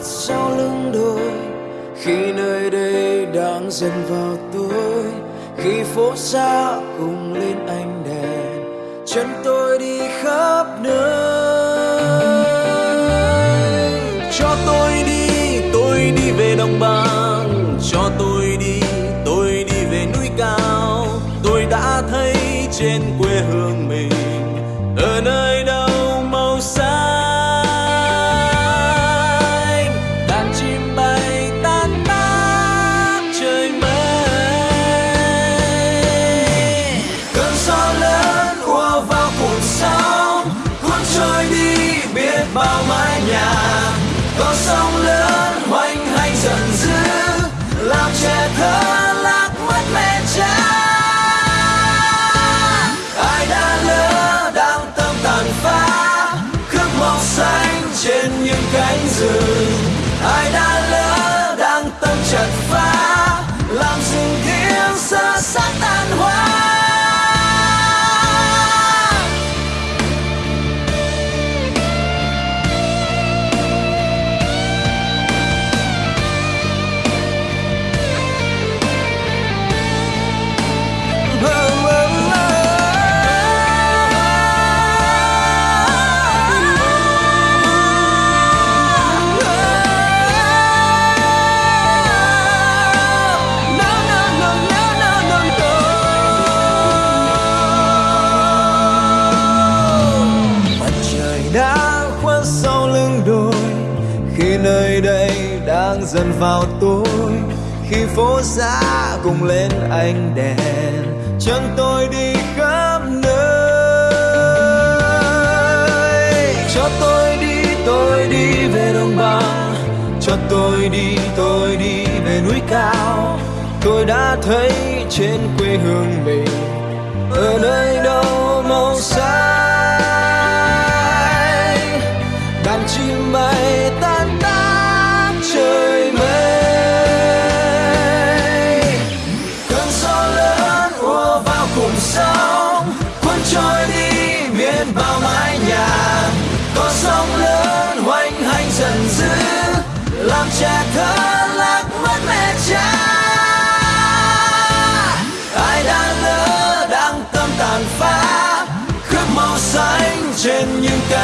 mắt sau lưng đôi. Khi nơi đây đang dần vào tối, khi phố xa cùng lên ánh đèn, chân tôi đi khắp nơi. Cho tôi đi tôi đi về đồng bằng. Cho tôi đi tôi đi về núi cao. Tôi đã thấy trên quê hương mình, ở nơi xanh trên những cánh rừng. Ai đã lỡ đang tâm chặt nơi đây đang dần vào tối. Khi phố xa cùng lên ánh đèn, chân tôi đi khắp nơi. Cho tôi đi tôi đi về đồng bằng. Cho tôi đi tôi đi về núi cao. Tôi đã thấy trên quê hương mình. Ở nơi đâu màu xanh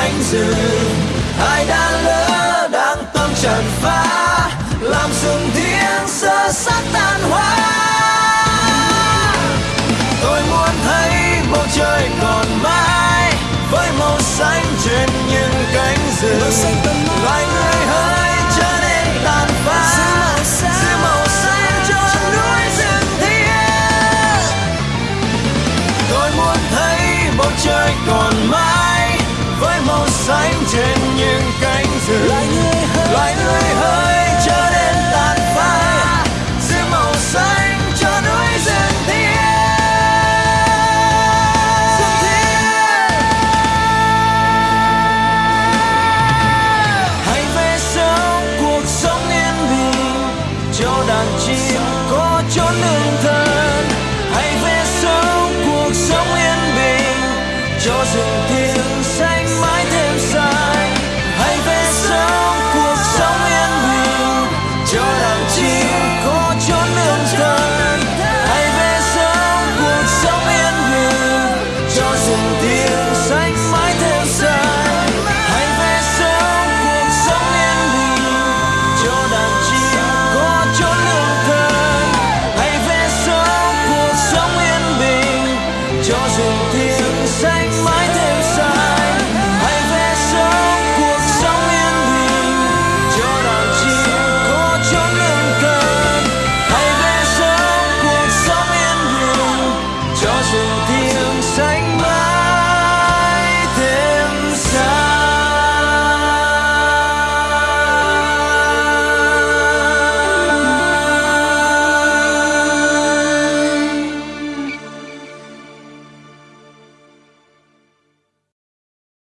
cánh rừng. Ai đã lỡ đang tâm tràn phá, làm rừng thiêng sơ sát tan hoa tôi muốn thấy bầu trời còn mãi với màu xanh trên những cánh rừng. yo